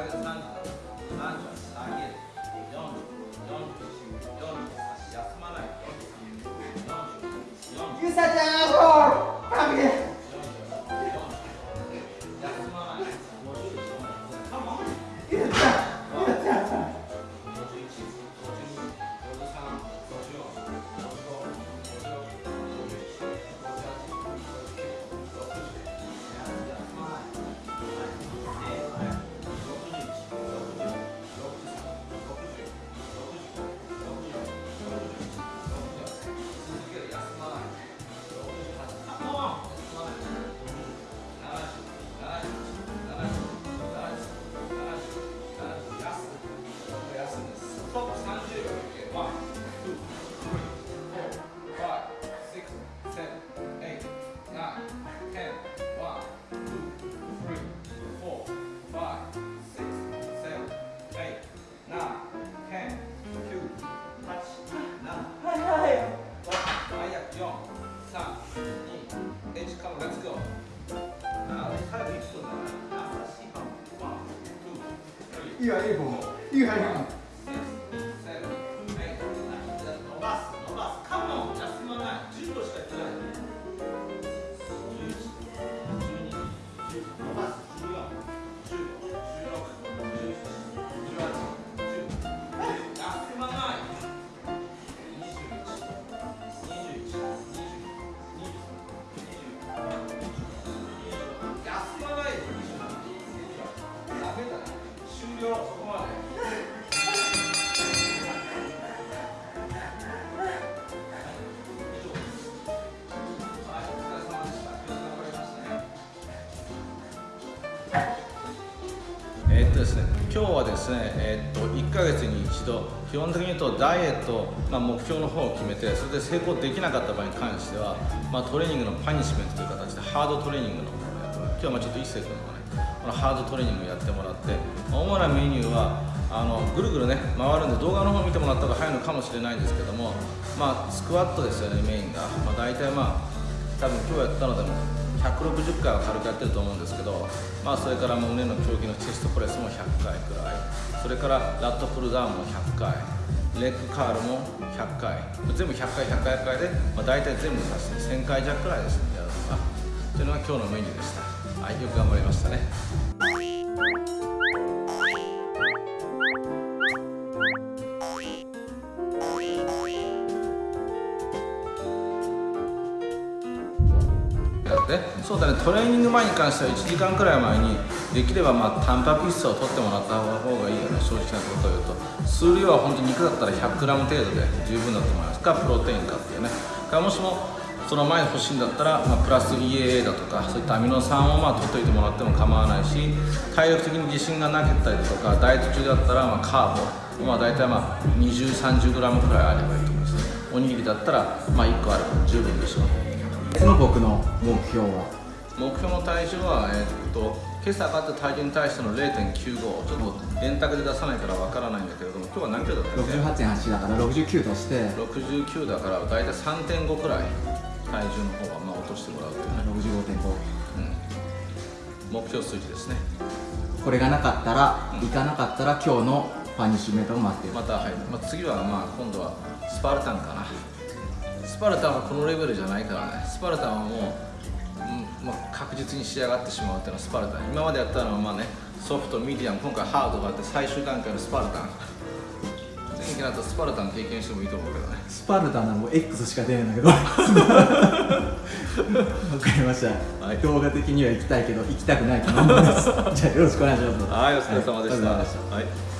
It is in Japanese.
ゆさちゃん神でゆいいわいい方いいですね、今日はですね、えーっと1ヶ月に一度、基本的に言うとダイエット、まあ、目標の方を決めて、それで成功できなかった場合に関しては、まあ、トレーニングのパニッシュメントという形でハードトレーニングの方をやってもらう。今日はまあちょっと一世君のね、このハードトレーニングをやってもらって、主なメニューはあのぐるぐるね回るんで動画の方見てもらった方が早いのかもしれないんですけども、まあ、スクワットですよねメインが、まあ、大体まあ多分今日やったのでも160回は軽くやってると思うんですけど、まあ、それから胸の競技のチェストプレスも100回くらい。それからラットプルダウンも100回。レッグカールも100回。全部100回100回100回で、まあ、大体全部足して1000回弱くらいですね。やるのが。というのが今日のメニューでした。はいよく頑張りましたね。そうだね。トレーニング前に関しては1時間くらい前にできればまあタンパク質を取ってもらった方がいいよね正直なことを言うと。数量は本当に肉だったら 100g 程度で十分だと思います。かプロテインかっていうねかもしもその前に欲しいんだったら、まあ、プラス EAA だとかそういったアミノ酸をまあ取っておいてもらっても構わないし体力的に自信がなかったりとかダイエット中だったらまあカーボまあ大体まあ 2030g くらいあればいいと思いますおにぎりだったらまあ1個あれば十分でしょう。の僕の目標は目標の体重は、えーっと今朝上がった体重に対しての0.95ちょっと電卓で出さないからわからないんだけれども今日は何キロだったっけ？68.8だから69として。69だから大体3.5くらい体重の方はまあ落としてもらうっていうね、65.5うん、目標数字ですね。これがなかったらいかなかったら今日のパニッシュメントを待ってる。また、はい。まあ、次はまあ今度はスパルタンかな。スパルタンはこのレベルじゃないからね。スパルタンはもう、うんまあ、確実に仕上がってしまうっていうのはスパルタン。今までやったのはまあねソフトミディアム今回ハードがあって最終段階のスパルタン。前期だとスパルタン経験してもいいと思うけどね。スパルタなもう X しか出ないんだけど。わかりました、はい。動画的には行きたいけど行きたくないと思います。じゃあよろしくお願いします。はいお疲れ様でした。はい